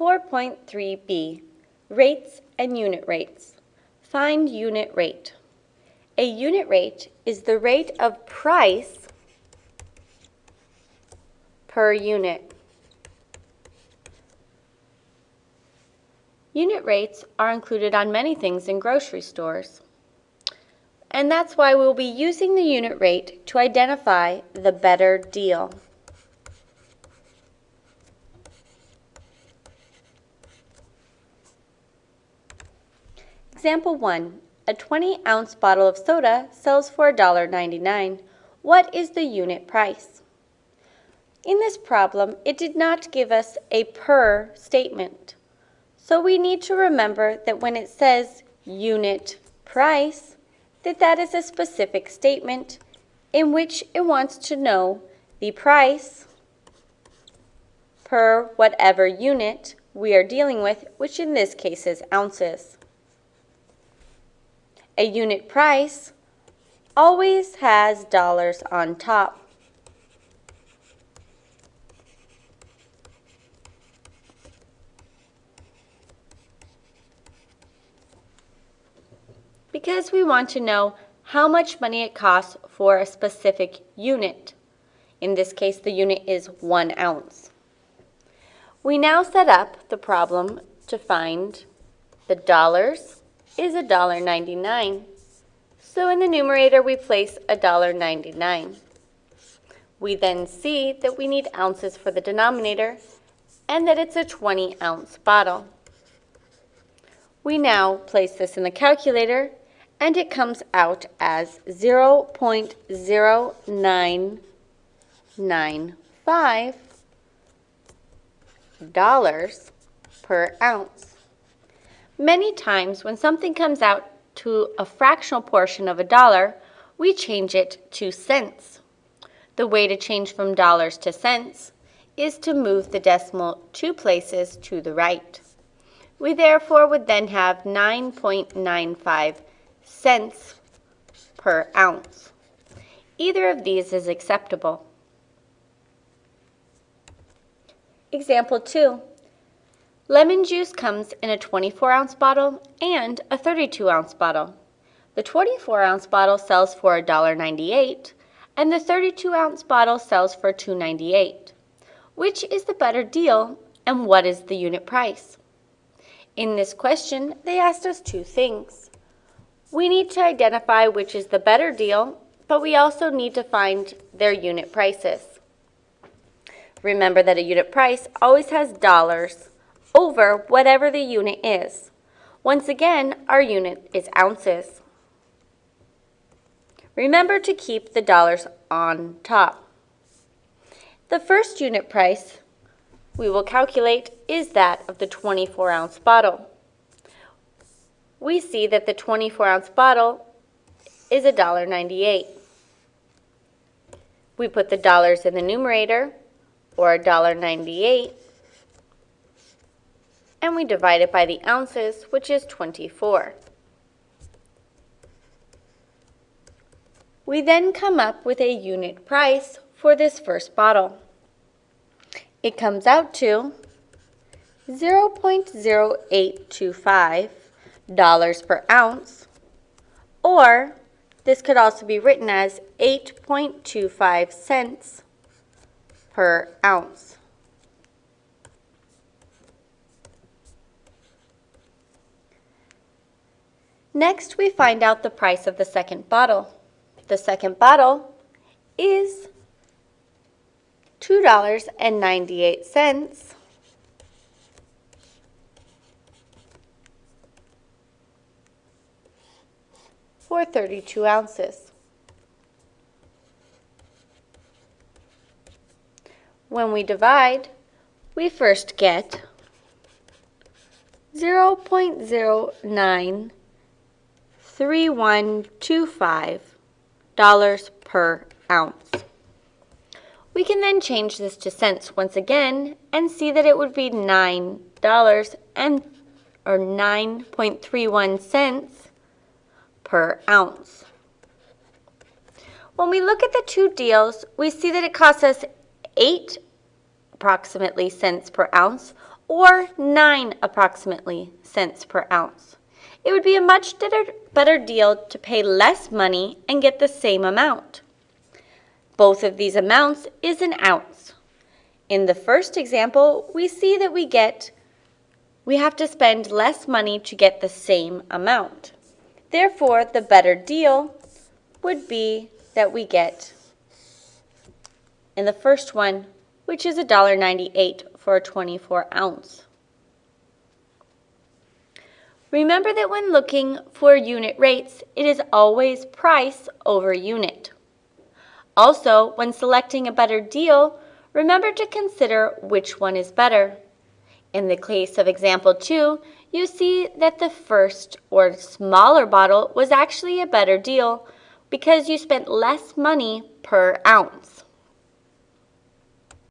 4.3b, Rates and Unit Rates. Find unit rate. A unit rate is the rate of price per unit. Unit rates are included on many things in grocery stores. And that's why we'll be using the unit rate to identify the better deal. Example 1. A 20 ounce bottle of soda sells for $1.99. What is the unit price? In this problem, it did not give us a per statement. So we need to remember that when it says unit price, that that is a specific statement in which it wants to know the price per whatever unit we are dealing with, which in this case is ounces. A unit price always has dollars on top. because we want to know how much money it costs for a specific unit. In this case, the unit is one ounce. We now set up the problem to find the dollars is $1.99. So in the numerator, we place $1.99. We then see that we need ounces for the denominator and that it's a 20 ounce bottle. We now place this in the calculator and it comes out as 0.0995 dollars per ounce. Many times when something comes out to a fractional portion of a dollar, we change it to cents. The way to change from dollars to cents is to move the decimal two places to the right. We therefore would then have 9.95 cents per ounce. Either of these is acceptable. Example 2. Lemon juice comes in a 24 ounce bottle and a 32 ounce bottle. The 24 ounce bottle sells for $1.98 and the 32 ounce bottle sells for $2.98. Which is the better deal and what is the unit price? In this question, they asked us two things. We need to identify which is the better deal, but we also need to find their unit prices. Remember that a unit price always has dollars over whatever the unit is. Once again, our unit is ounces. Remember to keep the dollars on top. The first unit price we will calculate is that of the 24 ounce bottle we see that the 24 ounce bottle is $1.98. We put the dollars in the numerator, or $1.98, and we divide it by the ounces, which is 24. We then come up with a unit price for this first bottle. It comes out to 0.0825 dollars per ounce, or this could also be written as 8.25 cents per ounce. Next, we find out the price of the second bottle. The second bottle is $2.98. for 32 ounces. When we divide, we first get 0.09 $3125 per ounce. We can then change this to cents once again and see that it would be $9 and or 9.31 cents per ounce. When we look at the two deals, we see that it costs us 8 approximately cents per ounce or 9 approximately cents per ounce. It would be a much better deal to pay less money and get the same amount. Both of these amounts is an ounce. In the first example, we see that we get we have to spend less money to get the same amount. Therefore, the better deal would be that we get in the first one, which is $1.98 for a 24 ounce. Remember that when looking for unit rates, it is always price over unit. Also, when selecting a better deal, remember to consider which one is better. In the case of example 2, you see that the first or smaller bottle was actually a better deal because you spent less money per ounce.